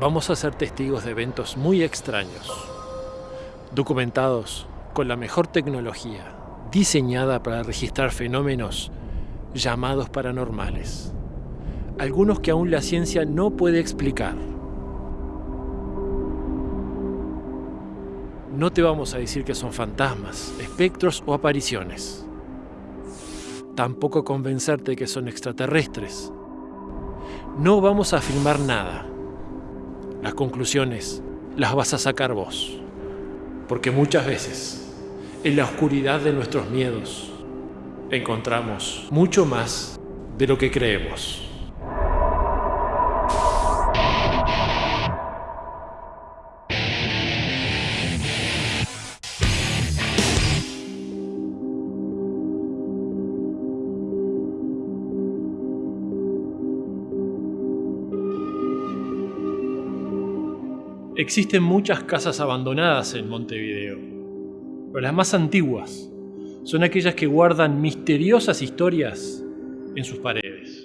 vamos a ser testigos de eventos muy extraños, documentados con la mejor tecnología, diseñada para registrar fenómenos llamados paranormales, algunos que aún la ciencia no puede explicar. No te vamos a decir que son fantasmas, espectros o apariciones. Tampoco convencerte que son extraterrestres. No vamos a afirmar nada. Las conclusiones las vas a sacar vos. Porque muchas veces, en la oscuridad de nuestros miedos, encontramos mucho más de lo que creemos. Existen muchas casas abandonadas en Montevideo, pero las más antiguas son aquellas que guardan misteriosas historias en sus paredes.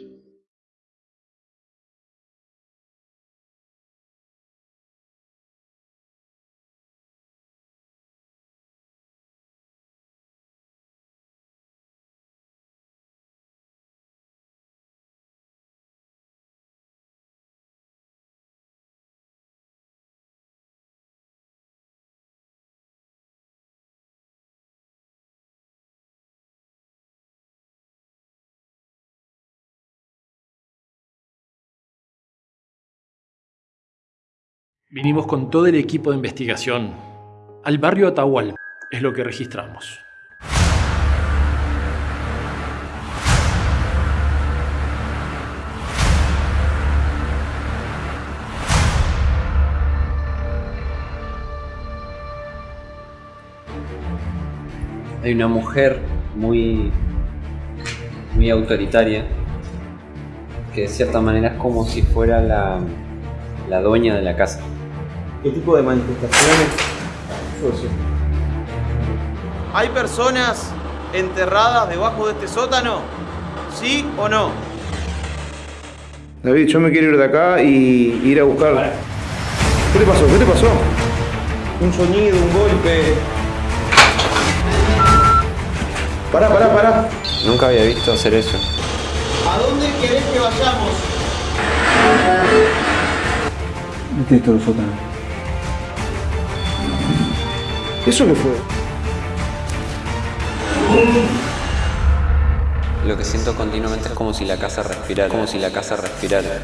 Vinimos con todo el equipo de investigación al barrio Atahualpa, es lo que registramos. Hay una mujer muy, muy autoritaria que de cierta manera es como si fuera la, la dueña de la casa. ¿Qué tipo de manifestaciones? ¿Hay personas enterradas debajo de este sótano? ¿Sí o no? David, yo me quiero ir de acá y ir a buscar. ¿Qué te pasó? ¿Qué te pasó? Un sonido, un golpe. Pará, pará, pará. Nunca había visto hacer eso. ¿A dónde querés que vayamos? Este es todo el sótano. ¿Eso qué fue? Lo que siento continuamente es como si la casa respirara, como si la casa respirara.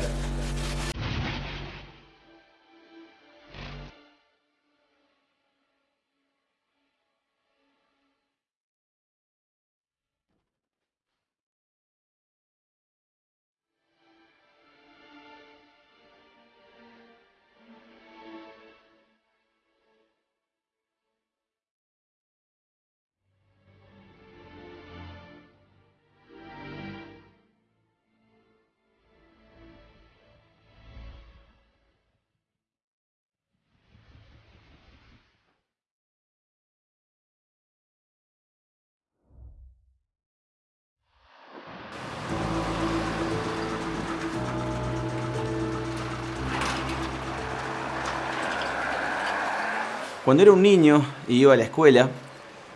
Cuando era un niño y iba a la escuela,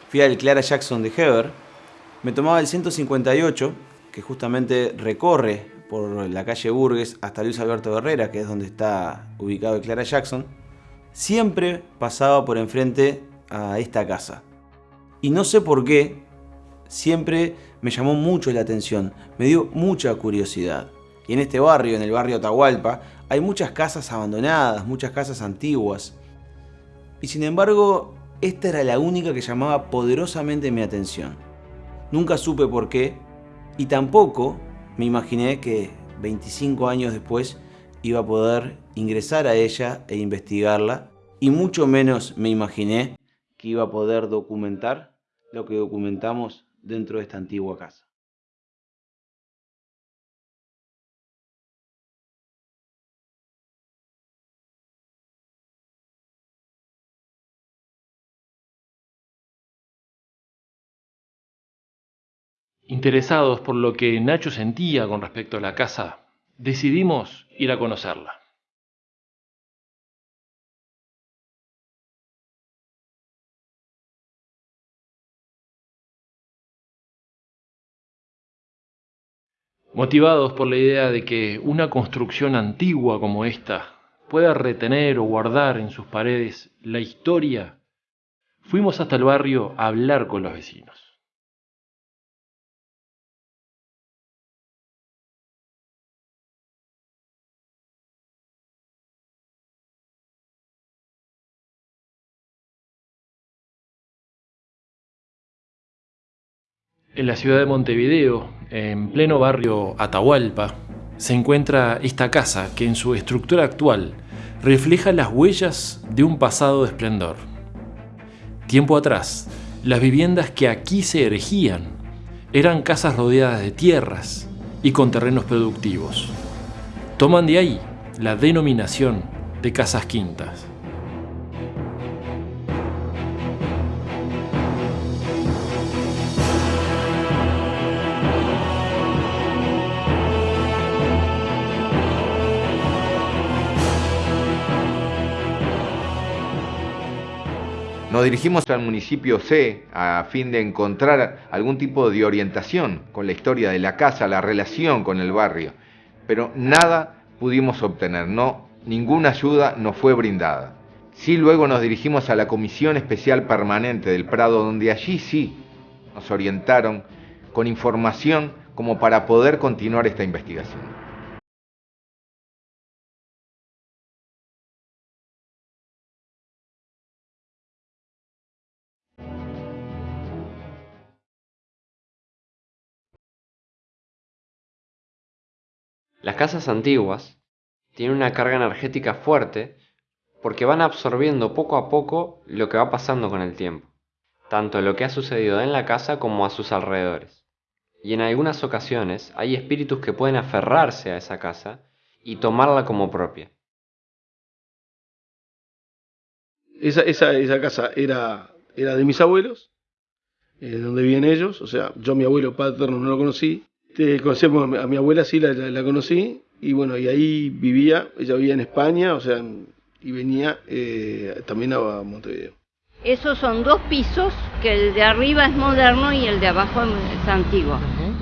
fui al Clara Jackson de Heber, me tomaba el 158, que justamente recorre por la calle Burgues hasta Luis Alberto Herrera, que es donde está ubicado el Clara Jackson, siempre pasaba por enfrente a esta casa. Y no sé por qué, siempre me llamó mucho la atención, me dio mucha curiosidad. Y en este barrio, en el barrio Atahualpa, hay muchas casas abandonadas, muchas casas antiguas, y sin embargo, esta era la única que llamaba poderosamente mi atención. Nunca supe por qué y tampoco me imaginé que 25 años después iba a poder ingresar a ella e investigarla y mucho menos me imaginé que iba a poder documentar lo que documentamos dentro de esta antigua casa. interesados por lo que Nacho sentía con respecto a la casa, decidimos ir a conocerla. motivados por la idea de que una construcción antigua como esta pueda retener o guardar en sus paredes la historia, fuimos hasta el barrio a hablar con los vecinos. En la ciudad de Montevideo, en pleno barrio Atahualpa, se encuentra esta casa que en su estructura actual refleja las huellas de un pasado de esplendor. Tiempo atrás, las viviendas que aquí se erigían eran casas rodeadas de tierras y con terrenos productivos. Toman de ahí la denominación de casas quintas. Nos dirigimos al municipio C a fin de encontrar algún tipo de orientación con la historia de la casa, la relación con el barrio, pero nada pudimos obtener, no, ninguna ayuda nos fue brindada. Sí, luego nos dirigimos a la Comisión Especial Permanente del Prado, donde allí sí nos orientaron con información como para poder continuar esta investigación. Las casas antiguas tienen una carga energética fuerte porque van absorbiendo poco a poco lo que va pasando con el tiempo, tanto lo que ha sucedido en la casa como a sus alrededores. Y en algunas ocasiones hay espíritus que pueden aferrarse a esa casa y tomarla como propia. Esa, esa, casa era, era de mis abuelos, eh, donde viven ellos, o sea, yo mi abuelo paterno no lo conocí, este, conocemos a mi abuela, sí, la, conocí, y bueno, y ahí vivía, ella vivía en España, o sea, y venía eh, también a Montevideo. Esos son dos pisos, que el de arriba es moderno y el de abajo es antiguo.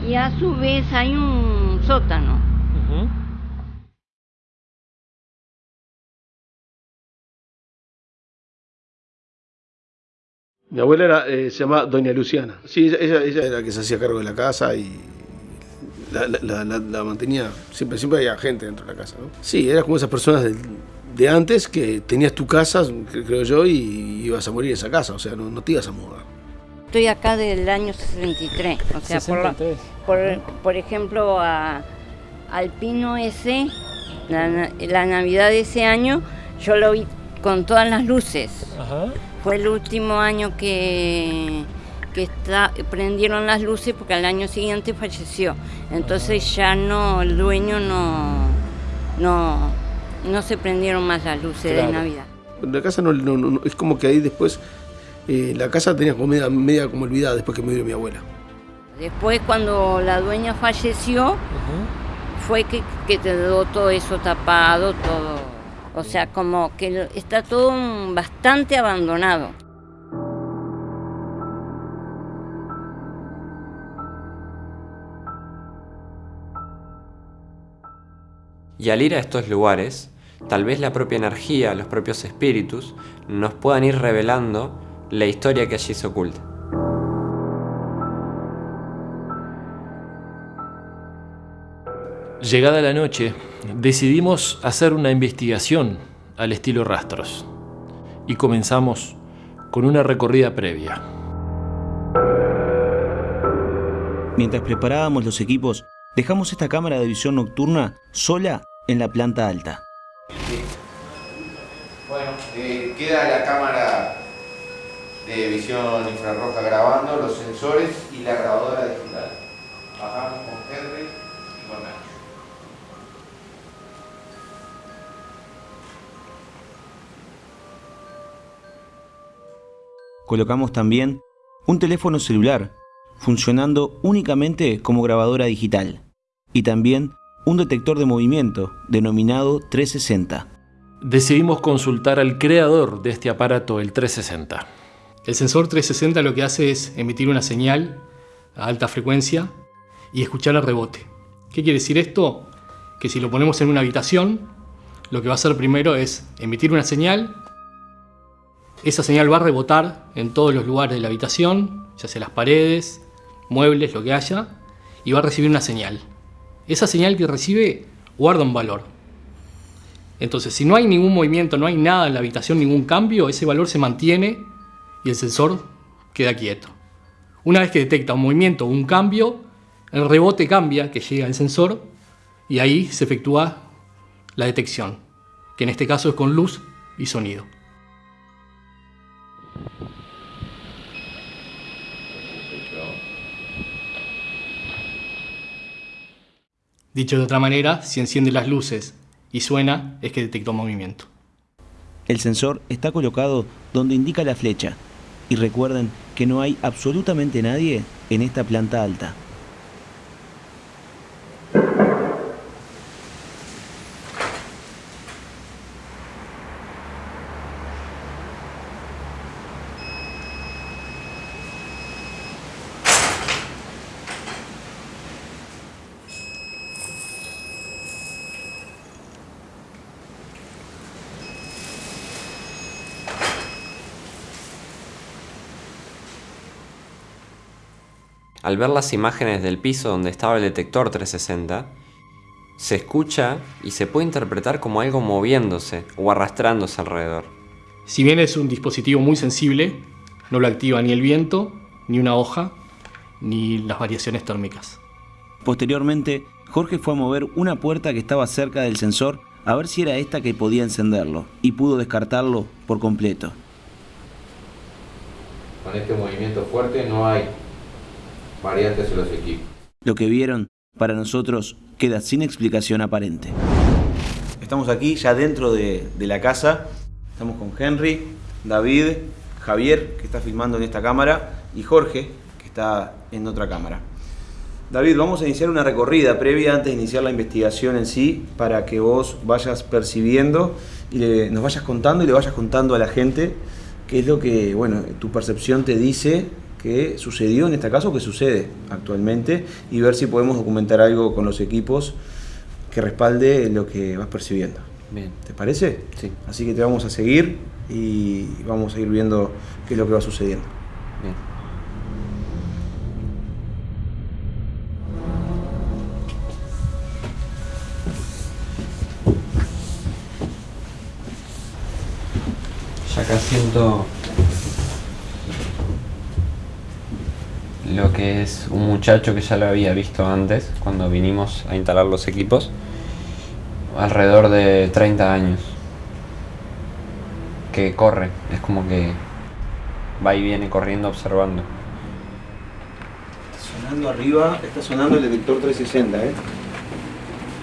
Y a su vez hay un sótano. Mi abuela era, eh, se llama Doña Luciana. Sí, ella, ella era la que se hacía cargo de la casa y la, mantenía, siempre, siempre había gente dentro de la casa. ¿no? Sí, eras como esas personas de, antes que tenías tu casa, creo yo, y ibas a morir en esa casa, o sea, no, te ibas a mudar. Estoy acá del año 63, o sea, Por, por, ejemplo, a, al pino ese, la, la, Navidad de ese año, yo lo vi con todas las luces. Fue el último año que que está, prendieron las luces porque al año siguiente falleció. Entonces ya no, el dueño no, no, no se prendieron más las luces de Navidad. La casa no, es como que ahí después eh, la casa tenía como media, como olvidada después que dio mi abuela. Después cuando la dueña falleció, fue que, que quedó todo eso tapado, todo. O sea, como que está todo bastante abandonado. Y al ir a estos lugares, tal vez la propia energía, los propios espíritus, nos puedan ir revelando la historia que allí se oculta. Llegada la noche, decidimos hacer una investigación al estilo rastros y comenzamos con una recorrida previa. Mientras preparábamos los equipos, dejamos esta cámara de visión nocturna sola en la planta alta. Bueno, eh, queda la cámara de visión infrarroja grabando, los sensores y la grabadora digital. Bajamos con Henry y con Nacho. Colocamos también un teléfono celular funcionando únicamente como grabadora digital y también un detector de movimiento denominado 360. Decidimos consultar al creador de este aparato, el 360. El sensor 360 lo que hace es emitir una señal a alta frecuencia y escuchar el rebote. ¿Qué quiere decir esto? Que si lo ponemos en una habitación, lo que va a hacer primero es emitir una señal. Esa señal va a rebotar en todos los lugares de la habitación, ya sea las paredes, muebles, lo que haya, y va a recibir una señal. Esa señal que recibe guarda un valor. Entonces, si no hay ningún movimiento, no hay nada en la habitación, ningún cambio, ese valor se mantiene y el sensor queda quieto. Una vez que detecta un movimiento o un cambio, el rebote cambia, que llega al sensor, y ahí se efectúa la detección, que en este caso es con luz y sonido. Dicho de otra manera, si enciende las luces y suena, es que detectó movimiento. El sensor está colocado donde indica la flecha. Y recuerden que no hay absolutamente nadie en esta planta alta. Al ver las imágenes del piso donde estaba el detector 360, se escucha y se puede interpretar como algo moviéndose o arrastrándose alrededor. Si bien es un dispositivo muy sensible, no lo activa ni el viento, ni una hoja, ni las variaciones térmicas. Posteriormente, Jorge fue a mover una puerta que estaba cerca del sensor a ver si era esta que podía encenderlo y pudo descartarlo por completo. Con este movimiento fuerte no hay variantes en los equipos. Lo que vieron, para nosotros, queda sin explicación aparente. Estamos aquí ya dentro de, de la casa. Estamos con Henry, David, Javier, que está filmando en esta cámara, y Jorge, que está en otra cámara. David, vamos a iniciar una recorrida previa antes de iniciar la investigación en sí, para que vos vayas percibiendo y le- nos vayas contando y le vayas contando a la gente qué es lo que, bueno, tu percepción te dice que sucedió en este caso, que sucede actualmente, y ver si podemos documentar algo con los equipos que respalde lo que vas percibiendo. Bien. ¿Te parece? Sí. Así que te vamos a seguir y vamos a ir viendo qué es lo que va sucediendo. Bien. Ya acá siento lo que es un muchacho que ya lo había visto antes cuando vinimos a instalar los equipos, alrededor de 30 años, que corre, es como que va y viene corriendo observando. Está sonando arriba, está sonando el detector 360, ¿eh?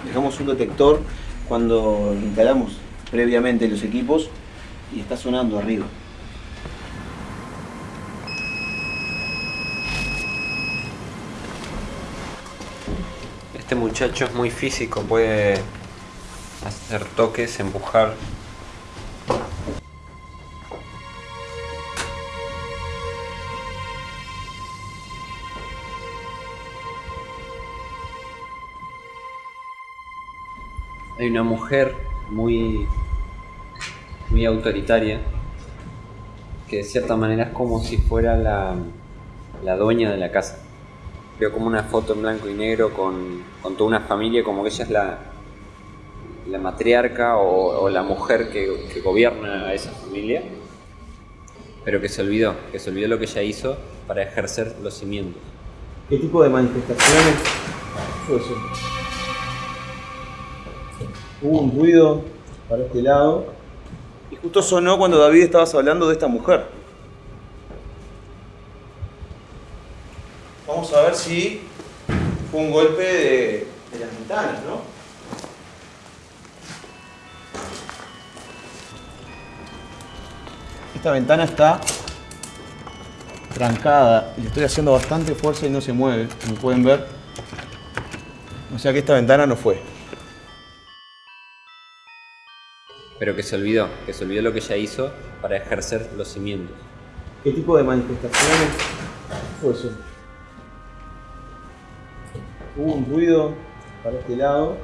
Dejamos un detector cuando instalamos previamente los equipos y está sonando arriba. Este muchacho es muy físico, puede hacer toques, empujar. Hay una mujer muy, muy autoritaria que de cierta manera es como si fuera la, la dueña de la casa. Veo como una foto en blanco y negro con, con toda una familia, como que ella es la, la matriarca o, o la mujer que, que gobierna a esa familia, pero que se olvidó, que se olvidó lo que ella hizo para ejercer los cimientos. ¿Qué tipo de manifestaciones fue eso? Hubo un ruido para este lado. Y justo sonó cuando David estabas hablando de esta mujer. Vamos a ver si fue un golpe de, de las ventanas, ¿no? Esta ventana está trancada y le estoy haciendo bastante fuerza y no se mueve, como pueden ver. O sea que esta ventana no fue. Pero que se olvidó, que se olvidó lo que ella hizo para ejercer los cimientos. ¿Qué tipo de manifestaciones fue eso? Hubo un ruido para este lado.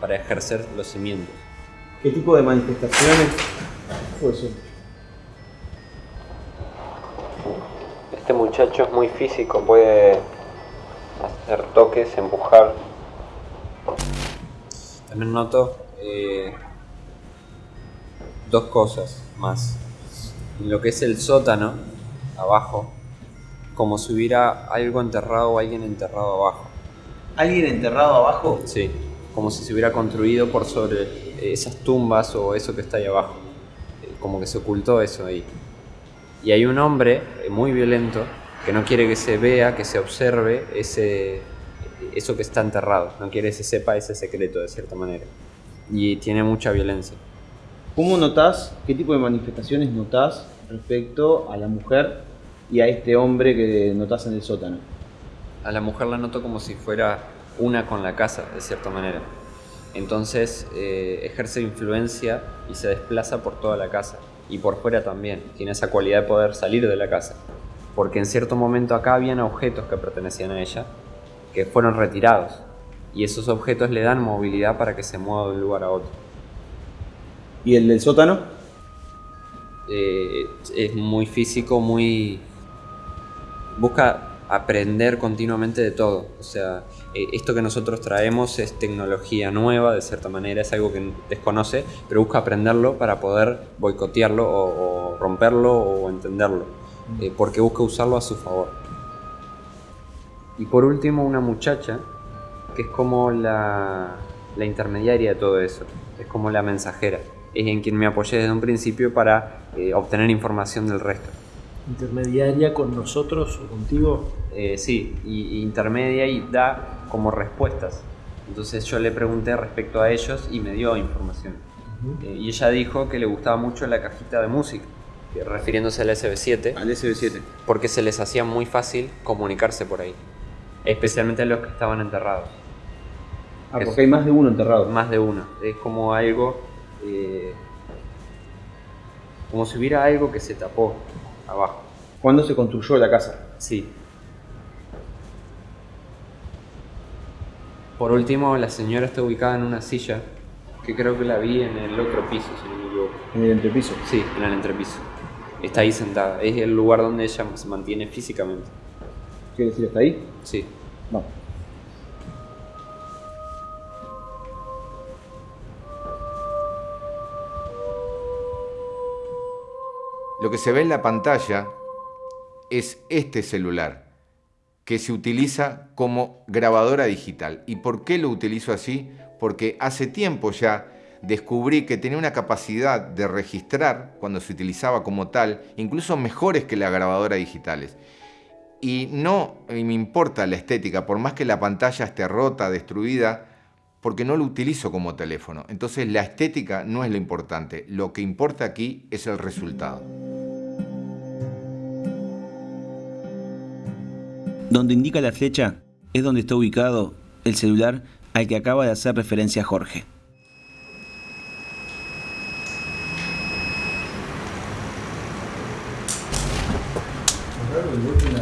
Para ejercer los cimientos. ¿Qué tipo de manifestaciones fue eso? Este muchacho es muy físico, puede hacer toques, empujar. También noto eh, dos cosas más. En lo que es el sótano, abajo, como si hubiera algo enterrado o alguien enterrado abajo. ¿Alguien enterrado abajo? Sí, como si se hubiera construido por sobre esas tumbas o eso que está ahí abajo. Eh, Como que se ocultó eso ahí. Y hay un hombre eh, muy violento que no quiere que se vea, que se observe ese, eso que está enterrado. No quiere que se sepa ese secreto de cierta manera. Y tiene mucha violencia. ¿Cómo notás, qué tipo de manifestaciones notás respecto a la mujer y a este hombre que notás en el sótano? A la mujer la noto como si fuera una con la casa, de cierta manera. Entonces eh, ejerce influencia y se desplaza por toda la casa. Y por fuera también. Tiene esa cualidad de poder salir de la casa. Porque en cierto momento acá habían objetos que pertenecían a ella que fueron retirados. Y esos objetos le dan movilidad para que se mueva de un lugar a otro. ¿Y el del sótano? Eh, es muy físico, muy... Busca aprender continuamente de todo. O sea, eh, esto que nosotros traemos es tecnología nueva, de cierta manera, es algo que desconoce, pero busca aprenderlo para poder boicotearlo o, o romperlo o entenderlo, eh, porque busca usarlo a su favor. Y por último, una muchacha que es como la, la intermediaria de todo eso, es como la mensajera, es en quien me apoyé desde un principio para eh, obtener información del resto. Intermediaria con nosotros o contigo. Eh, sí, y, y intermedia y da como respuestas. Entonces yo le pregunté respecto a ellos y me dio información. Eh, y ella dijo que le gustaba mucho la cajita de música, que refiriéndose al SB7, Al SB7. porque se les hacía muy fácil comunicarse por ahí, especialmente a los que estaban enterrados. Ah, porque hay más de uno enterrado. Más de uno. Es como algo. eh, como si hubiera algo que se tapó abajo. ¿Cuándo se construyó la casa? Sí. Por último, la señora está ubicada en una silla que creo que la vi en el otro piso, si no me equivoco. En el entrepiso. Sí, en el entrepiso. Está ahí sentada. Es el lugar donde ella se mantiene físicamente. ¿Quiere decir hasta ahí? Sí. Vamos. Lo que se ve en la pantalla es este celular que se utiliza como grabadora digital. ¿Y por qué lo utilizo así? Porque hace tiempo ya descubrí que tenía una capacidad de registrar cuando se utilizaba como tal, incluso mejores que las grabadoras digitales. Y no me importa la estética, por más que la pantalla esté rota, destruida, porque no lo utilizo como teléfono. Entonces la estética no es lo importante, lo que importa aquí es el resultado. Donde indica la flecha es donde está ubicado el celular al que acaba de hacer referencia Jorge.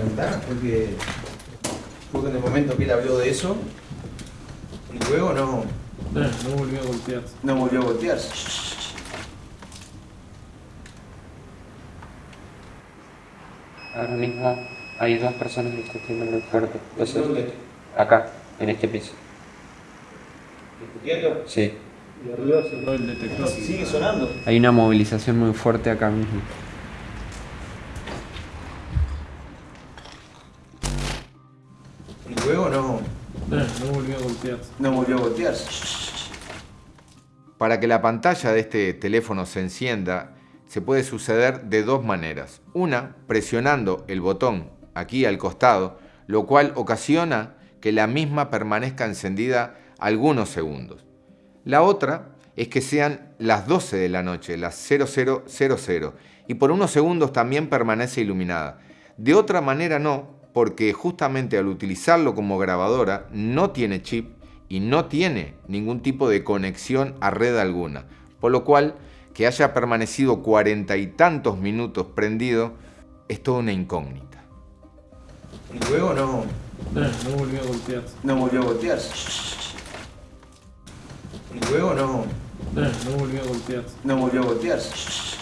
ventana porque justo en el momento que él habló de eso y luego no, No volvió a golpearse. no volvió a voltearse. Ahora mismo hay dos personas que están teniendo el fuerte. ¿Dónde? Acá, en este piso. ¿Discutiendo? Sí. Y arriba cerró el detector. Si sigue sonando. Hay una movilización muy fuerte acá mismo. No volvió a golpearse. no volvió a voltearse. Para que la pantalla de este teléfono se encienda, se puede suceder de dos maneras. Una, presionando el botón aquí al costado, lo cual ocasiona que la misma permanezca encendida algunos segundos. La otra es que sean las 12 de la noche, las 0000, y por unos segundos también permanece iluminada. De otra manera no, porque justamente al utilizarlo como grabadora no tiene chip y no tiene ningún tipo de conexión a red alguna, por lo cual que haya permanecido cuarenta y tantos minutos prendido es toda una incógnita. Y luego no, No volvió a golpearse. no volvió a voltearse. Y luego no, no volvió a golpearse. no volvió a golpearse.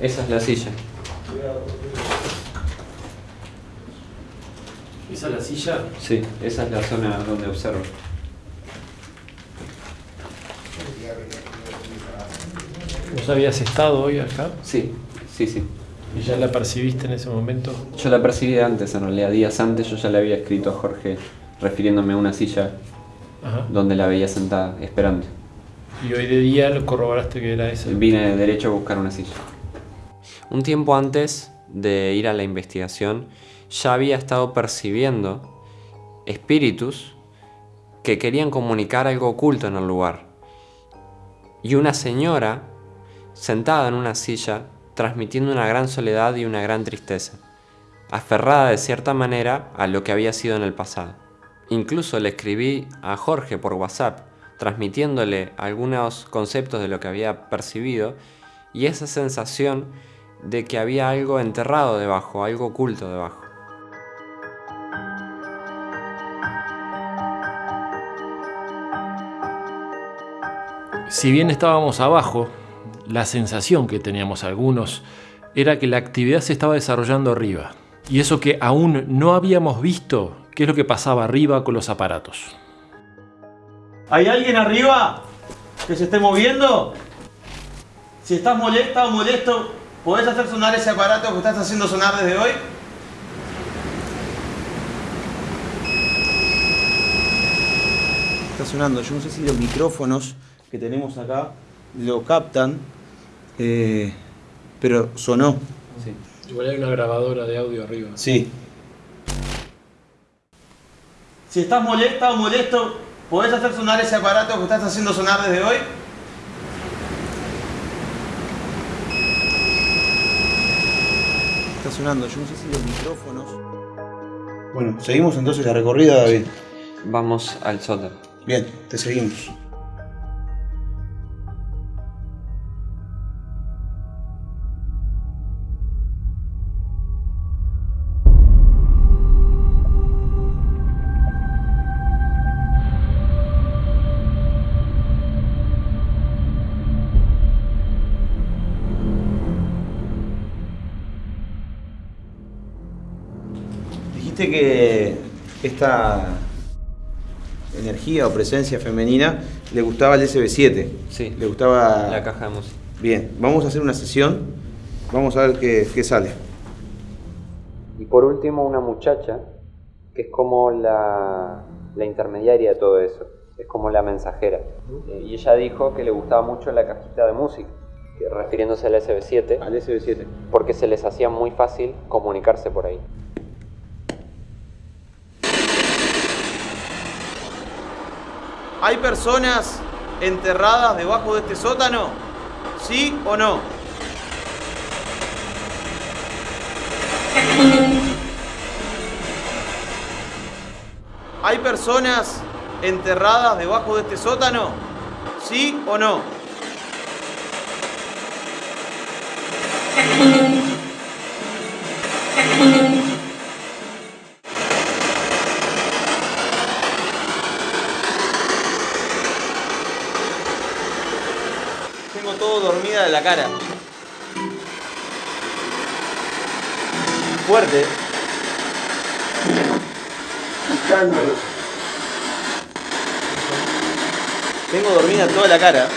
Esa es la silla. ¿Esa es la silla? Sí, esa es la zona donde observo. ¿Vos habías estado hoy acá? Sí, sí, sí. ¿Y ya la percibiste en ese momento? Yo la percibí antes, en realidad, días antes yo ya le había escrito a Jorge refiriéndome a una silla Ajá. donde la veía sentada, esperando. Y hoy de día lo corroboraste que era esa. Vine derecho a buscar una silla. Un tiempo antes de ir a la investigación, ya había estado percibiendo espíritus que querían comunicar algo oculto en el lugar. Y una señora sentada en una silla, transmitiendo una gran soledad y una gran tristeza, aferrada de cierta manera a lo que había sido en el pasado. Incluso le escribí a Jorge por WhatsApp, transmitiéndole algunos conceptos de lo que había percibido y esa sensación de que había algo enterrado debajo, algo oculto debajo. Si bien estábamos abajo, la sensación que teníamos algunos era que la actividad se estaba desarrollando arriba. Y eso que aún no habíamos visto qué es lo que pasaba arriba con los aparatos. ¿Hay alguien arriba que se esté moviendo? Si estás molesta o molesto, ¿podés hacer sonar ese aparato que estás haciendo sonar desde hoy? Está sonando, yo no sé si los micrófonos que tenemos acá lo captan, eh, pero sonó. Igual hay una grabadora de audio arriba. Sí. Si estás molesta o molesto, ¿podés hacer sonar ese aparato que estás haciendo sonar desde hoy? Está sonando, yo no sé si los micrófonos. Bueno, seguimos entonces la recorrida, David. Vamos al sótano. Bien, te seguimos. Que esta energía o presencia femenina le gustaba el SB7. Sí. Le gustaba. La caja de música. Bien, vamos a hacer una sesión. Vamos a ver qué, qué sale. Y por último, una muchacha que es como la, la intermediaria de todo eso, es como la mensajera. Eh, y ella dijo que le gustaba mucho la cajita de música, que refiriéndose al SB7, Al SB7. porque se les hacía muy fácil comunicarse por ahí. ¿Hay personas enterradas debajo de este sótano? ¿Sí o no? ¿Hay personas enterradas debajo de este sótano? ¿Sí o no? La cara. Fuerte. Tengo dormida toda la cara.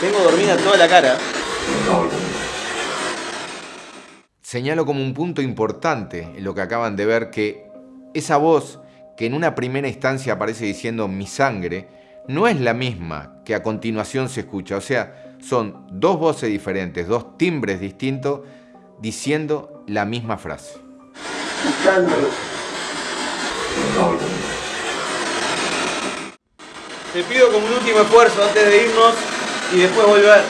Tengo dormida toda la cara. Señalo como un punto importante en lo que acaban de ver que esa voz que en una primera instancia aparece diciendo mi sangre, no es la misma que a continuación se escucha. O sea, son dos voces diferentes, dos timbres distintos diciendo la misma frase. Te pido como un último esfuerzo antes de irnos y después volver.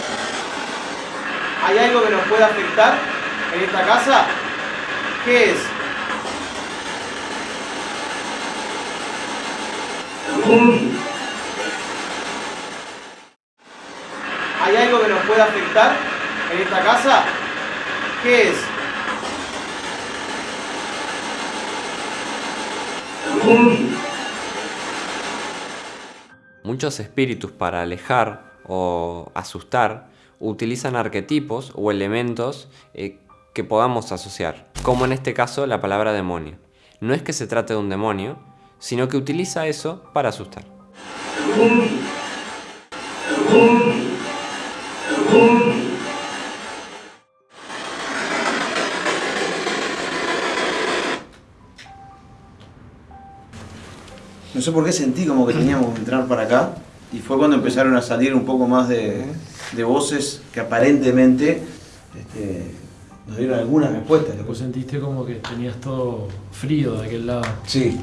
¿Hay algo que nos pueda afectar en esta casa? ¿Qué es? ¿Hay algo que nos pueda afectar en esta casa? ¿Qué es? Muchos espíritus para alejar o asustar utilizan arquetipos o elementos eh, que podamos asociar, como en este caso la palabra demonio. No es que se trate de un demonio, sino que utiliza eso para asustar. No sé por qué sentí como que teníamos que entrar para acá y fue cuando empezaron a salir un poco más de, de voces que aparentemente este, nos dieron algunas respuestas. Vos sentiste como que tenías todo frío de aquel lado. Sí,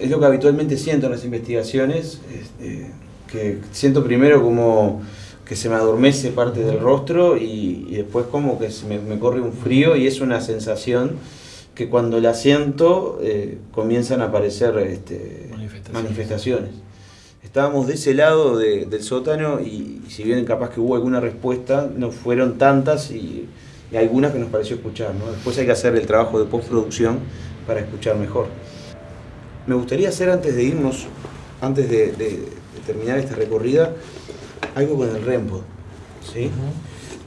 es lo que habitualmente siento en las investigaciones, este, que siento primero como que se me adormece parte del rostro y, y después como que se me, me, corre un frío y es una sensación que cuando la siento eh, comienzan a aparecer este, Manifestaciones. manifestaciones. Estábamos de ese lado de- del sótano y, y si bien capaz que hubo alguna respuesta, no fueron tantas y algunas que nos pareció escuchar. ¿no? Después hay que hacer el trabajo de postproducción para escuchar mejor. Me gustaría hacer antes de irnos, antes de, de- de terminar esta recorrida, algo con el REMPO. ¿sí?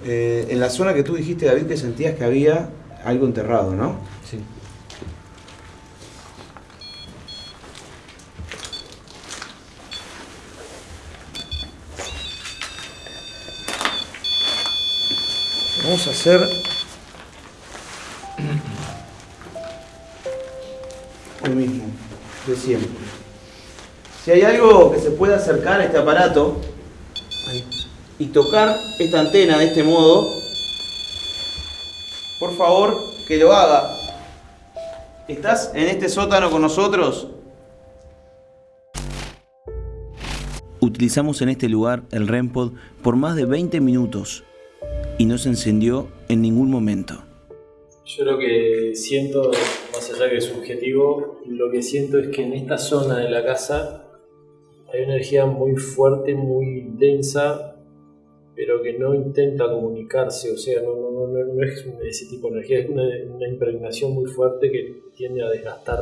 Eh, en la zona que tú dijiste, David, que sentías que había algo enterrado, ¿no? Sí. Vamos a hacer lo mismo de siempre. Si hay algo que se pueda acercar a este aparato y tocar esta antena de este modo, por favor que lo haga. ¿Estás en este sótano con nosotros? Utilizamos en este lugar el REMPOD por más de 20 minutos y no se encendió en ningún momento. Yo lo que siento, más allá que es subjetivo, lo que siento es que en esta zona de la casa hay una energía muy fuerte, muy densa, pero que no intenta comunicarse, o sea, no, no, no, no- no es ese tipo de energía, es una, una impregnación muy fuerte que tiende a desgastar.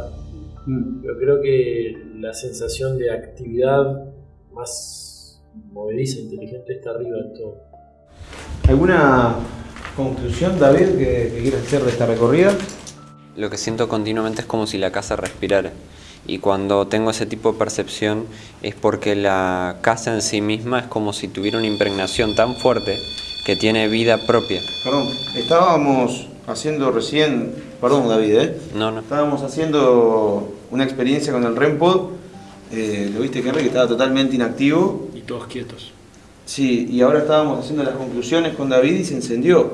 Pero creo que la sensación de actividad más movediza, inteligente, está arriba de todo. ¿Alguna conclusión, David, que, que quieras hacer de esta recorrida? Lo que siento continuamente es como si la casa respirara. Y cuando tengo ese tipo de percepción es porque la casa en sí misma es como si tuviera una impregnación tan fuerte que tiene vida propia. Perdón, estábamos haciendo recién, perdón David, ¿eh? No, no. estábamos haciendo una experiencia con el REMPOD, eh, lo viste Henry que estaba totalmente inactivo, Y todos quietos. Sí, y ahora estábamos haciendo las conclusiones con David y se encendió.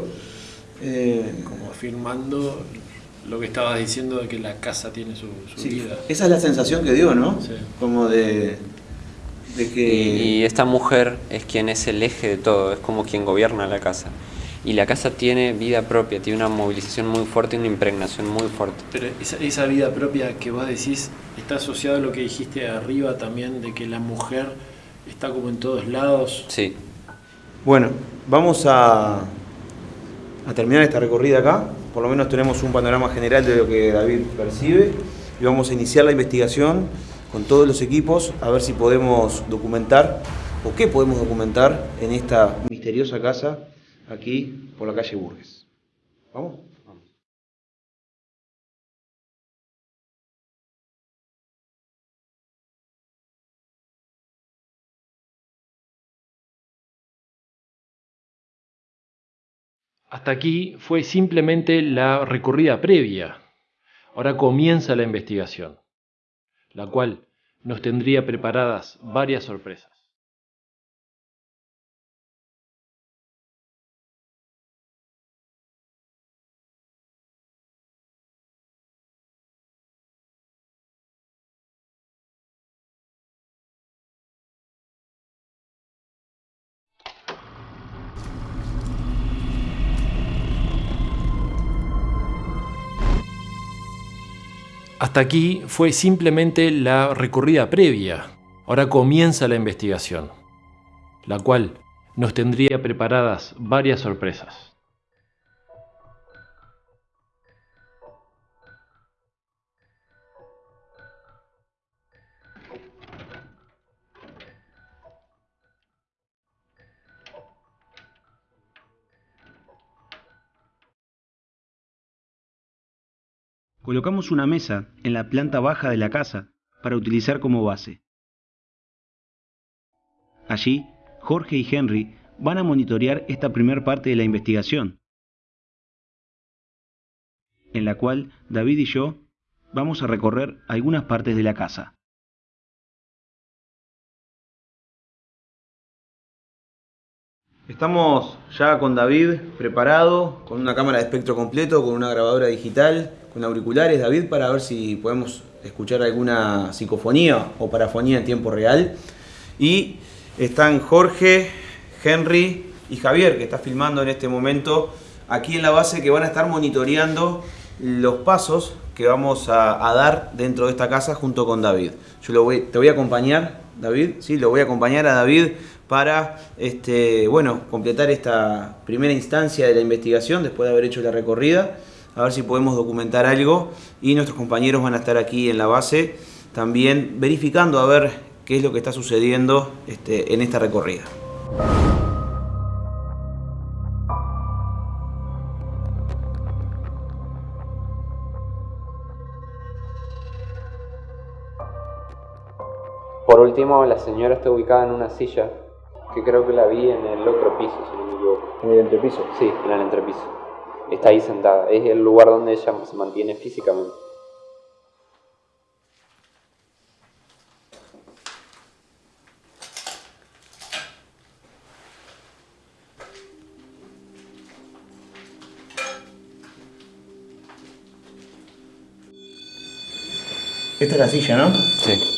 Eh, Como afirmando lo que estabas diciendo de que la casa tiene su, su sí, vida. esa es la sensación que dio, ¿no? Sí. Como de, de que... Y, y esta mujer es quien es el eje de todo, es como quien gobierna la casa. Y la casa tiene vida propia, tiene una movilización muy fuerte y una impregnación muy fuerte. Pero esa, esa vida propia que vos decís está asociada a lo que dijiste arriba también, de que la mujer está como en todos lados. Sí, Bueno, vamos a, a terminar esta recorrida acá. Por lo menos tenemos un panorama general de lo que David percibe. Y vamos a iniciar la investigación con todos los equipos a ver si podemos documentar o qué podemos documentar en esta misteriosa casa aquí por la calle Burgues. ¿Vamos? Hasta aquí fue simplemente la recorrida previa. Ahora comienza la investigación, la cual nos tendría preparadas varias sorpresas. Hasta aquí fue simplemente la recorrida previa. Ahora comienza la investigación, la cual nos tendría preparadas varias sorpresas. Colocamos una mesa en la planta baja de la casa para utilizar como base. Allí, Jorge y Henry van a monitorear esta primera parte de la investigación, en la cual David y yo vamos a recorrer algunas partes de la casa. Estamos ya con David preparado, con una cámara de espectro completo, con una grabadora digital, con auriculares, David, para ver si podemos escuchar alguna psicofonía o parafonía en tiempo real. Y están Jorge, Henry y Javier, que está filmando en este momento aquí en la base, que van a estar monitoreando los pasos que vamos a, dar dentro de esta casa junto con David. Yo te voy a acompañar, David, sí, lo voy a acompañar a David para este, bueno, completar esta primera instancia de la investigación después de haber hecho la recorrida, a ver si podemos documentar algo. Y nuestros compañeros van a estar aquí en la base también verificando a ver qué es lo que está sucediendo este, en esta recorrida. Por último, la señora está ubicada en una silla que creo que la vi en el otro piso, si no me equivoco. ¿En el entrepiso? Sí, en el entrepiso. Está ahí sentada. Es el lugar donde ella se mantiene físicamente. Esta es la silla, ¿no? Sí.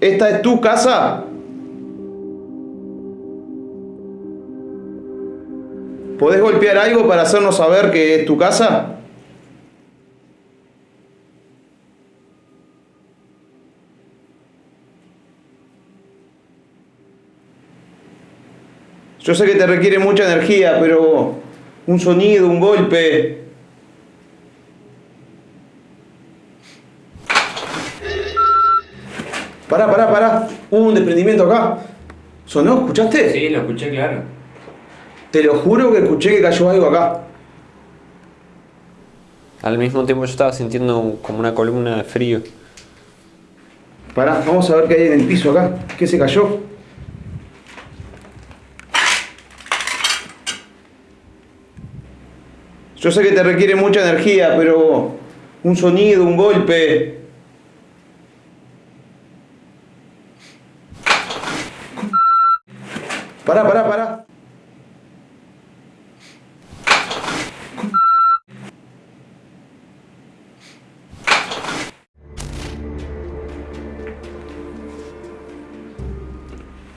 ¿Esta es tu casa? ¿Podés golpear algo para hacernos saber que es tu casa? Yo sé que te requiere mucha energía, pero un sonido, un golpe, Pará, pará, pará. Hubo un desprendimiento acá. ¿Sonó? ¿Escuchaste? Sí, lo escuché claro. Te lo juro que escuché que cayó algo acá. Al mismo tiempo yo estaba sintiendo como una columna de frío. Pará, vamos a ver qué hay en el piso acá. ¿Qué se cayó? Yo sé que te requiere mucha energía, pero un sonido, un golpe, Pará, pará, pará.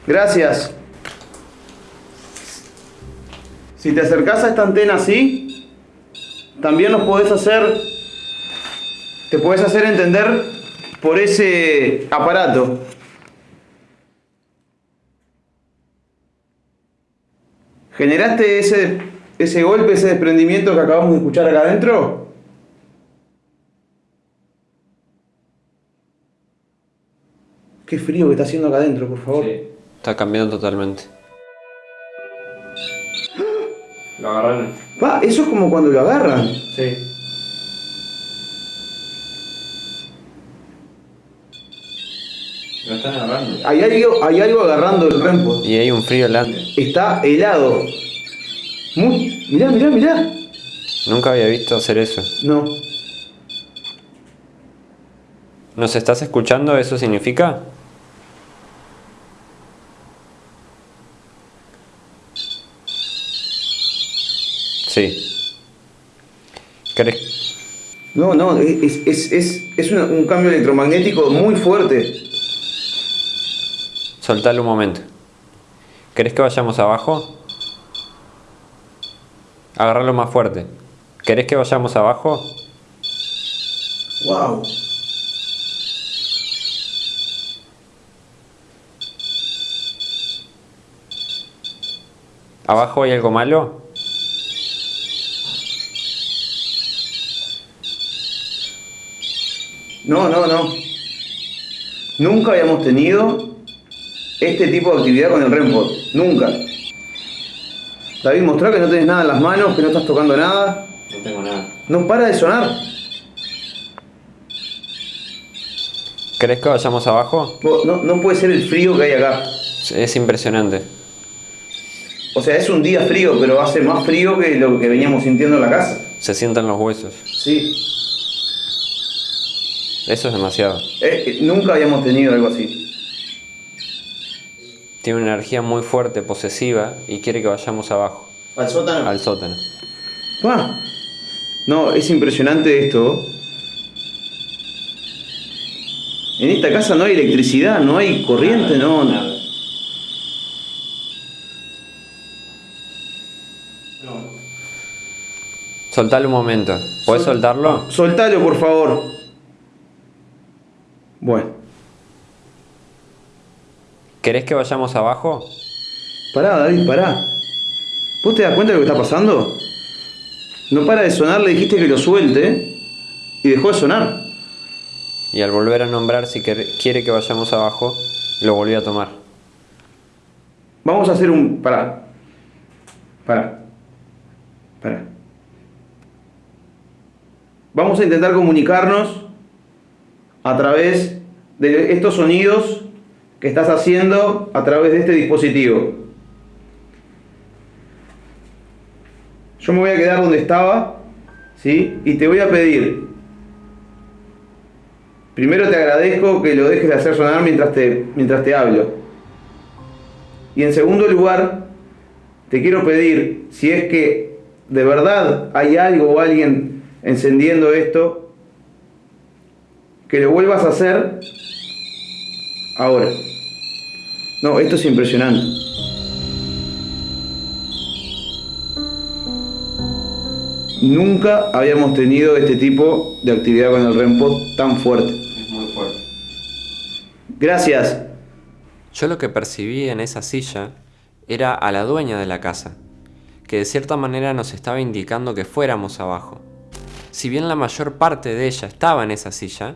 Gracias. Si te acercas a esta antena así, también nos podés hacer, te podés hacer entender por ese aparato. ¿Generaste ese, ese golpe, ese desprendimiento que acabamos de escuchar acá adentro? Qué frío que está haciendo acá adentro, por favor. Sí, está cambiando totalmente. Lo agarraron. Va, eso es como cuando lo agarran. Sí. Lo están agarrando. Hay algo, hay algo agarrando el rempo. Y hay un frío helado. Está helado. Muy, mirá, mirá, mirá. Nunca había visto hacer eso. No. ¿Nos estás escuchando? ¿Eso significa? Sí. ¿Crees? No, no, es, es, es, es un cambio electromagnético muy fuerte soltalo un momento. ¿Querés que vayamos abajo? Agarralo más fuerte. ¿Querés que vayamos abajo? Wow. ¿Abajo hay algo malo? No, no, no. Nunca habíamos tenido este tipo de actividad con el REMPOD. Nunca. David, mostrá que no tenés nada en las manos, que no estás tocando nada. No tengo nada. No para de sonar. ¿Crees que vayamos abajo? No, no puede ser el frío que hay acá. Es impresionante. O sea, es un día frío, pero hace más frío que lo que veníamos sintiendo en la casa. Se sientan los huesos. Sí. Eso es demasiado. Eh, eh, nunca habíamos tenido algo así. Tiene una energía muy fuerte, posesiva, y quiere que vayamos abajo. ¿Al sótano? Al sótano. No, es impresionante esto. En esta casa no hay electricidad, no hay corriente, no. Nada. Soltalo un momento. ¿Puedes soltarlo? Soltalo, por favor. Bueno. ¿Querés que vayamos abajo? Pará, David, pará. ¿Vos te das cuenta de lo que está pasando? No para de sonar, le dijiste que lo suelte y dejó de sonar. Y al volver a nombrar si quiere que vayamos abajo, lo volví a tomar. Vamos a hacer un... Pará. Pará. Pará. Vamos a intentar comunicarnos a través de estos sonidos que estás haciendo a través de este dispositivo. Yo me voy a quedar donde estaba, ¿sí? Y te voy a pedir, primero te agradezco que lo dejes de hacer sonar mientras te, mientras te hablo. Y en segundo lugar, te quiero pedir, si es que de verdad hay algo o alguien encendiendo esto, que lo vuelvas a hacer ahora. No, esto es impresionante. Nunca habíamos tenido este tipo de actividad con el REMPOD tan fuerte. Es muy fuerte. Gracias. Yo lo que percibí en esa silla era a la dueña de la casa, que de cierta manera nos estaba indicando que fuéramos abajo. Si bien la mayor parte de ella estaba en esa silla,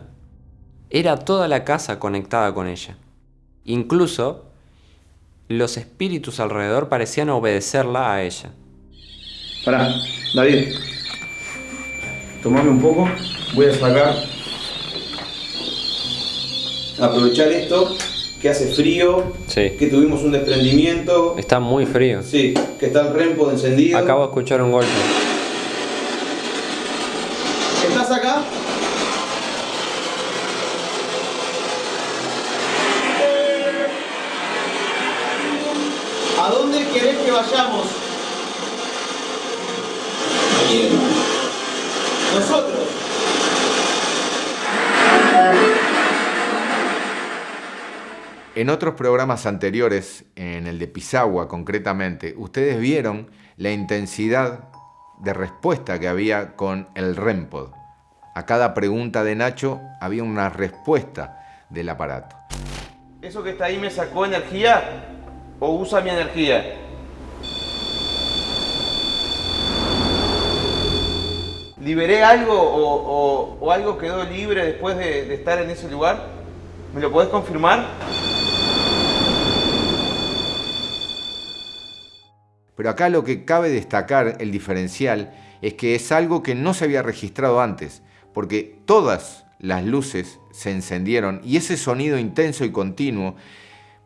era toda la casa conectada con ella. Incluso los espíritus alrededor parecían obedecerla a ella. Pará, David. Tomame un poco. Voy a sacar. Aprovechar esto, que hace frío, que tuvimos un desprendimiento. Está muy frío. Sí, que está el rempo encendido. Acabo de escuchar un golpe. ¿Estás acá? En otros programas anteriores, en el de Pisagua concretamente, ustedes vieron la intensidad de respuesta que había con el REMPOD. A cada pregunta de Nacho había una respuesta del aparato. ¿Eso que está ahí me sacó energía o usa mi energía? ¿Liberé algo o, algo quedó libre después de, de estar en ese lugar? ¿Me lo podés confirmar? Pero acá lo que cabe destacar, el diferencial, es que es algo que no se había registrado antes, porque todas las luces se encendieron y ese sonido intenso y continuo,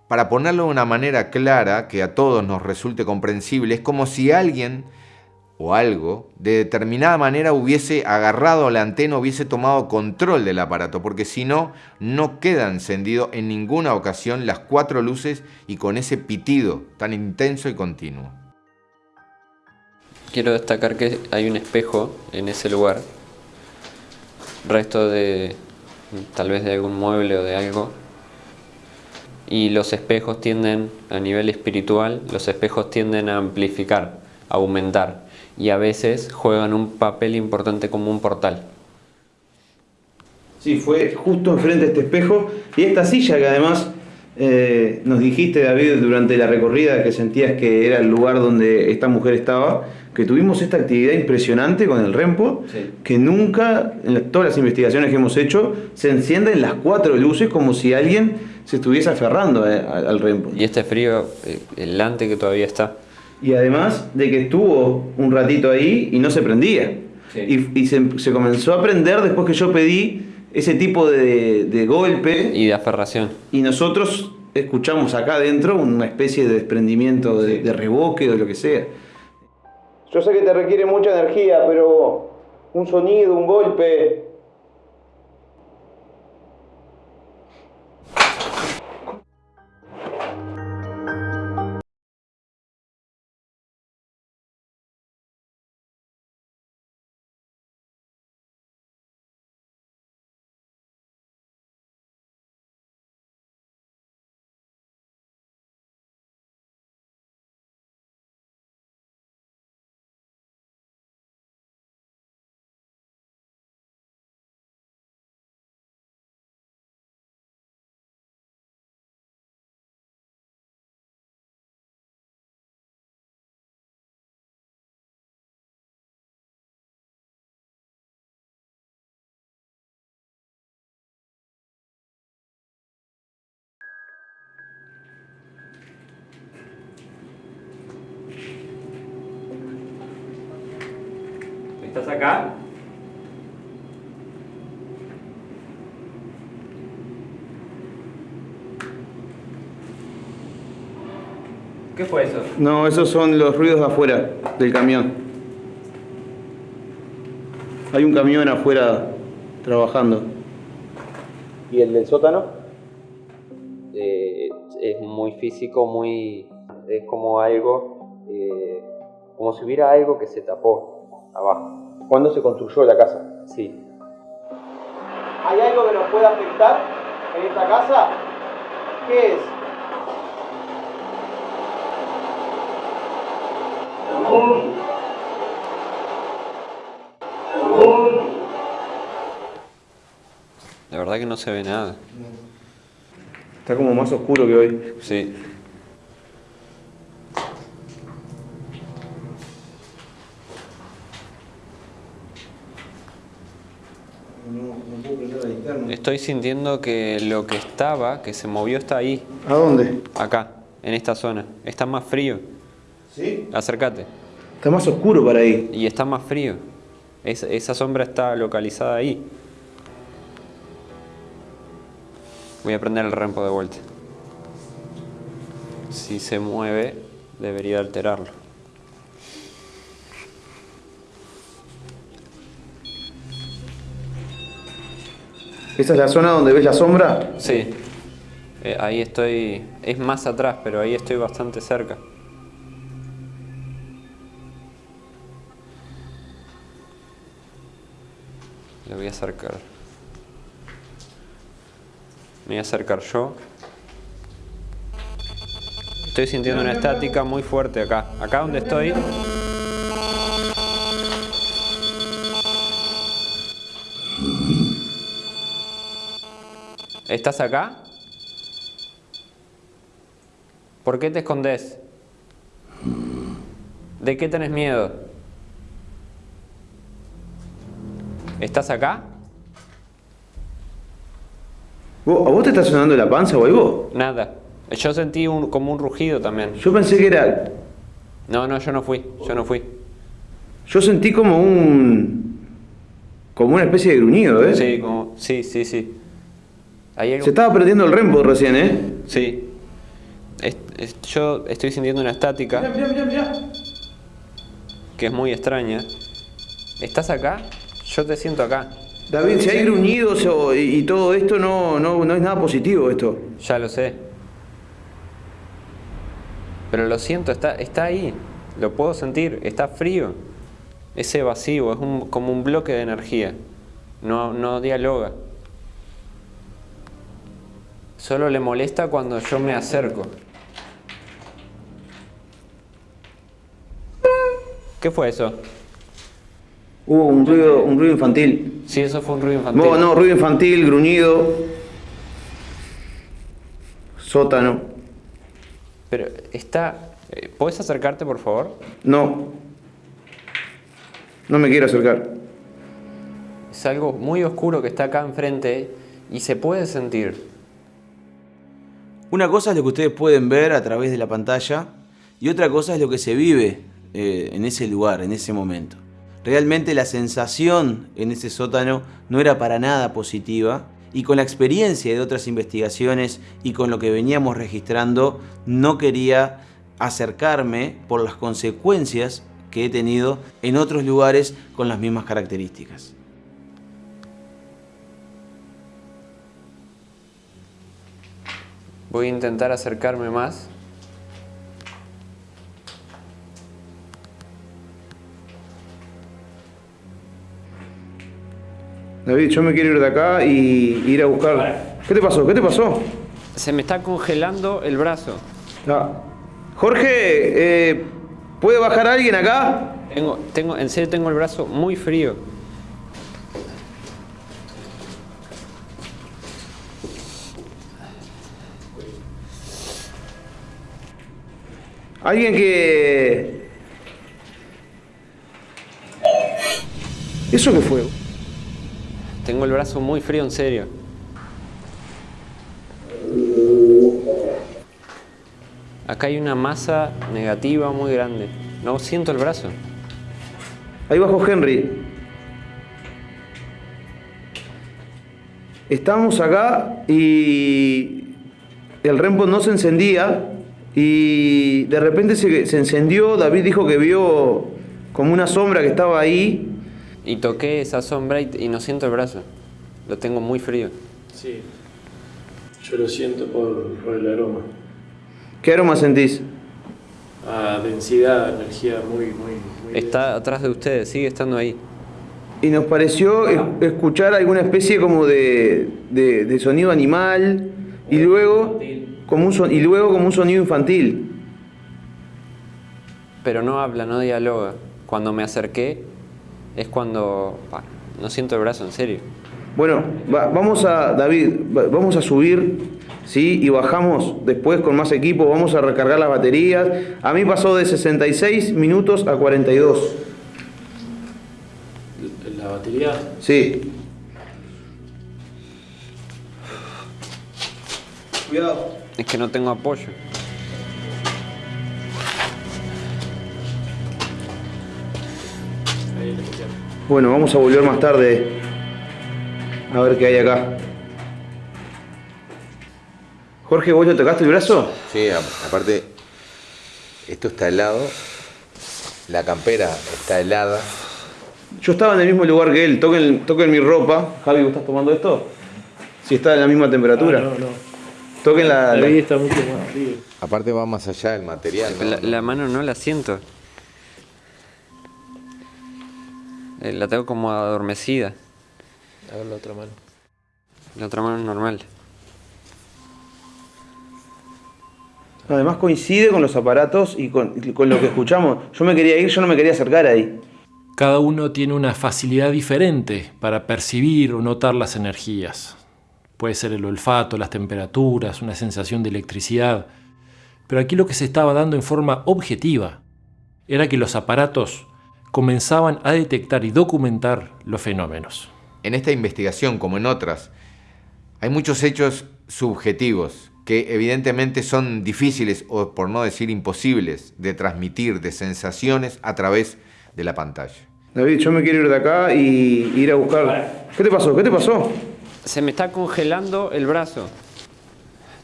para ponerlo de una manera clara que a todos nos resulte comprensible, es como si alguien o algo de determinada manera hubiese agarrado la antena, hubiese tomado control del aparato, porque si no, no queda encendido en ninguna ocasión las cuatro luces y con ese pitido tan intenso y continuo. Quiero destacar que hay un espejo en ese lugar resto de tal vez de algún mueble o de algo. Y los espejos tienden, a nivel espiritual, los espejos tienden a amplificar, a aumentar. Y a veces juegan un papel importante como un portal. Sí, fue justo enfrente de este espejo y esta silla que además Eh, nos dijiste, David, durante la recorrida que sentías que era el lugar donde esta mujer estaba, que tuvimos esta actividad impresionante con el REMPO, que nunca, en todas las investigaciones que hemos hecho, se encienden las cuatro luces como si alguien se estuviese aferrando eh, al REMPO. Y este frío, eh, el lante que todavía está. Y además de que estuvo un ratito ahí y no se prendía. Y, se, comenzó a prender después que yo pedí ese tipo de, golpe. Y de aferración. Y nosotros escuchamos acá adentro una especie de desprendimiento, de, de reboque o lo que sea. Yo sé que te requiere mucha energía, pero un sonido, un golpe, ¿Estás acá? ¿Qué fue eso? No, esos son los ruidos de afuera del camión. Hay un camión afuera trabajando. ¿Y el del sótano? Eh, es muy físico, muy... es como algo... Eh, como si hubiera algo que se tapó abajo. ¿Cuándo se construyó la casa? Sí. ¿Hay algo que nos pueda afectar en esta casa? ¿Qué es? La verdad que no se ve nada. Está como más oscuro que hoy. Sí. Estoy sintiendo que lo que estaba, que se movió, está ahí. ¿A dónde? Acá, en esta zona. Está más frío. ¿Sí? Acércate. Está más oscuro para ahí. Y está más frío. esa sombra está localizada ahí. Voy a prender el rempo de vuelta. Si se mueve, debería alterarlo. ¿Esa es la zona donde ves la sombra? Sí. Eh, ahí estoy, es más atrás, pero ahí estoy bastante cerca. Le voy a acercar. Me voy a acercar yo. Estoy sintiendo una estática muy fuerte acá. Acá donde estoy ¿Estás acá? ¿Por qué te escondes? ¿De qué tenés miedo? ¿Estás acá? ¿A vos te está sonando la panza o algo? Nada. Yo sentí un, como un rugido también. Yo pensé que era... No, no, yo no fui. Yo no fui. Yo sentí como un... Como una especie de gruñido, ¿eh? Sí, como... Sí, sí, sí. Se estaba perdiendo el rempo recién, ¿eh? Sí. yo estoy sintiendo una estática. Mira, mira, mira, Que es muy extraña. ¿Estás acá? Yo te siento acá. David, si hay gruñidos y, todo esto, no, no, no es nada positivo esto. Ya lo sé. Pero lo siento, está, está ahí. Lo puedo sentir. Está frío. Es evasivo, es como un bloque de energía. No, no dialoga. Solo le molesta cuando yo me acerco. ¿Qué fue eso? Hubo un ruido, un ruido infantil. Sí, eso fue un ruido infantil. No, no, ruido infantil, gruñido. sótano. Pero está... eh, ¿Puedes acercarte, por favor? No. No me quiero acercar. Es algo muy oscuro que está acá enfrente y se puede sentir. Una cosa es lo que ustedes pueden ver a través de la pantalla y otra cosa es lo que se vive eh, en ese lugar, en ese momento. Realmente la sensación en ese sótano no era para nada positiva y con la experiencia de otras investigaciones y con lo que veníamos registrando no quería acercarme por las consecuencias que he tenido en otros lugares con las mismas características. Voy a intentar acercarme más. David, yo me quiero ir de acá y ir a buscar... ¿Qué te pasó? ¿Qué te pasó? Se me está congelando el brazo. Ah. Jorge, eh, ¿puede bajar alguien acá? Tengo, tengo, en serio tengo el brazo muy frío. Alguien que... ¿Eso qué fue? Tengo el brazo muy frío, en serio. Acá hay una masa negativa muy grande. No siento el brazo. Ahí bajo Henry. Estamos acá y el rempo no se encendía y de repente se, se encendió. David dijo que vio como una sombra que estaba ahí. Y toqué esa sombra y, y no siento el brazo. Lo tengo muy frío. Sí, yo lo siento por, por el aroma. ¿Qué aroma sentís? A densidad, energía muy, muy, muy Está atrás de ustedes, sigue estando ahí. Y nos pareció es- escuchar alguna especie como de, de- de sonido animal y luego, como un son- y luego como un sonido infantil. Pero no habla, no dialoga. Cuando me acerqué es cuando... pa, no siento el brazo, en serio. Bueno, va- vamos a, David, va- vamos a subir, ¿sí? Y bajamos después con más equipo, vamos a recargar las baterías. A mí pasó de 66 minutos a 42. La batería. Sí. Cuidado. Es que no tengo apoyo. Bueno, vamos a volver más tarde a ver qué hay acá. Jorge, ¿vos le tocaste el brazo? Sí, aparte, esto está helado, la campera está helada. Yo estaba en el mismo lugar que él, toquen, toquen mi ropa. Javi, ¿vos estás tomando esto? Si está en la misma temperatura. Ah, no, no. Toquen la, la- Ahí está mucho más frío. Aparte va más allá del material. ¿no? La, la mano no la siento. Eh, La tengo como adormecida. A ver la otra mano. La otra mano es normal. Además coincide con los aparatos y con, y con lo que escuchamos. Yo me quería ir, yo no me quería acercar ahí. Cada uno tiene una facilidad diferente para percibir o notar las energías. Puede ser el olfato, las temperaturas, una sensación de electricidad. Pero aquí lo que se estaba dando en forma objetiva era que los aparatos comenzaban a detectar y documentar los fenómenos. En esta investigación, como en otras, hay muchos hechos subjetivos que evidentemente son difíciles o por no decir imposibles de transmitir de sensaciones a través de la pantalla. David, yo me quiero ir de acá y ir a buscar. ¿Qué te pasó? ¿Qué te pasó? Se me está congelando el brazo.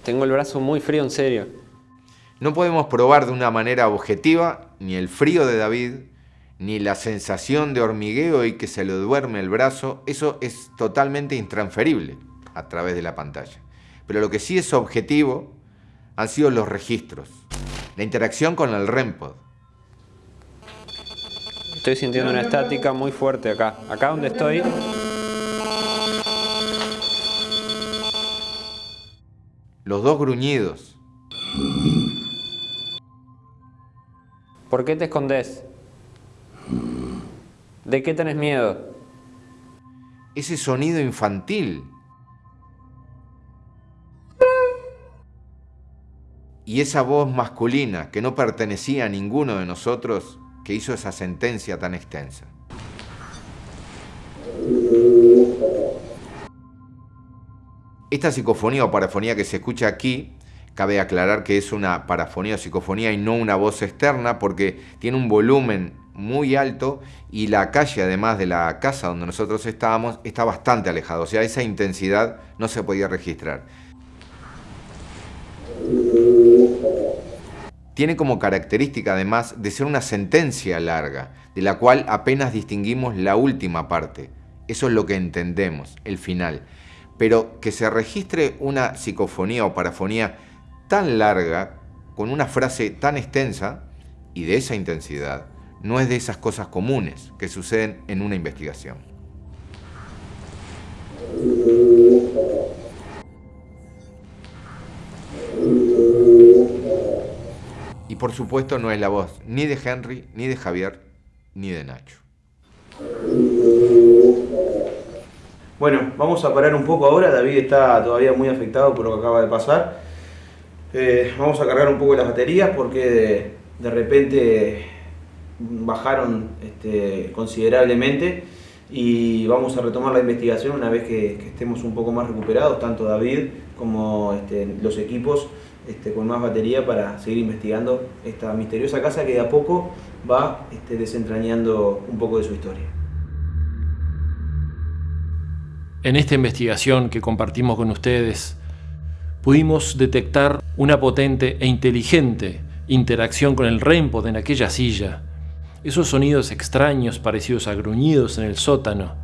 Tengo el brazo muy frío, en serio. No podemos probar de una manera objetiva ni el frío de David, ni la sensación de hormigueo y que se le duerme el brazo. Eso es totalmente intransferible a través de la pantalla. Pero lo que sí es objetivo han sido los registros, la interacción con el REMPOD. Estoy sintiendo una estática muy fuerte acá. Acá donde estoy. Los dos gruñidos, ¿Por qué te escondes? ¿De qué tenés miedo? ese sonido infantil. y esa voz masculina que no pertenecía a ninguno de nosotros que hizo esa sentencia tan extensa. Esta psicofonía o parafonía que se escucha aquí, cabe aclarar que es una parafonía o psicofonía y no una voz externa porque tiene un volumen muy alto y la calle, además de la casa donde nosotros estábamos, está bastante alejado. O sea, esa intensidad no se podía registrar. Tiene como característica, además, de ser una sentencia larga, de la cual apenas distinguimos la última parte. Eso es lo que entendemos, el final. Pero que se registre una psicofonía o parafonía tan larga, con una frase tan extensa y de esa intensidad, no es de esas cosas comunes que suceden en una investigación. Y por supuesto no es la voz ni de Henry, ni de Javier, ni de Nacho. Bueno, vamos a parar un poco ahora. David está todavía muy afectado por lo que acaba de pasar. Eh, vamos a cargar un poco las baterías porque de repente bajaron este, considerablemente y vamos a retomar la investigación una vez que, estemos un poco más recuperados, tanto David como este, los equipos este, con más batería para seguir investigando esta misteriosa casa que de a poco va desentrañando un poco de su historia. En esta investigación que compartimos con ustedes, pudimos detectar una potente e inteligente interacción con el REMPOD en aquella silla, esos sonidos extraños parecidos a gruñidos en el sótano,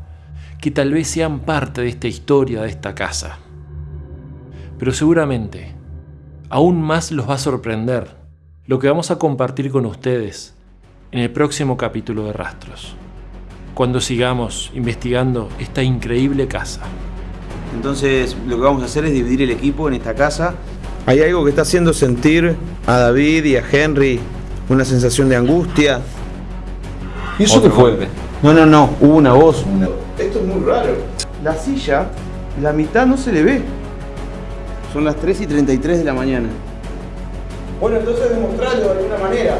que tal vez sean parte de esta historia de esta casa. Pero seguramente, aún más los va a sorprender lo que vamos a compartir con ustedes en el próximo capítulo de Rastros, cuando sigamos investigando esta increíble casa. Entonces lo que vamos a hacer es dividir el equipo en esta casa. Hay algo que está haciendo sentir a David y a Henry una sensación de angustia, ¿Y eso qué fue? No, no, no, hubo una voz. Esto es muy raro. La silla, la mitad no se le ve. Son las 3 y 33 de la mañana. Bueno, entonces demostrarlo de alguna manera.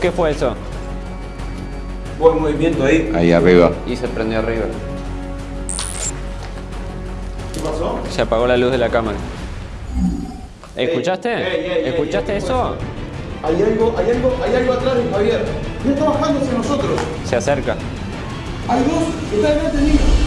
¿Qué fue eso? Buen movimiento ahí. Ahí arriba. Y se prendió arriba. ¿Qué pasó? Se apagó la luz de la cámara. ¿Escuchaste? ¿Escuchaste eso? Hay algo, hay algo, hay algo atrás de Javier. Ya está bajando hacia nosotros. Se acerca. Hay dos, está delante mío.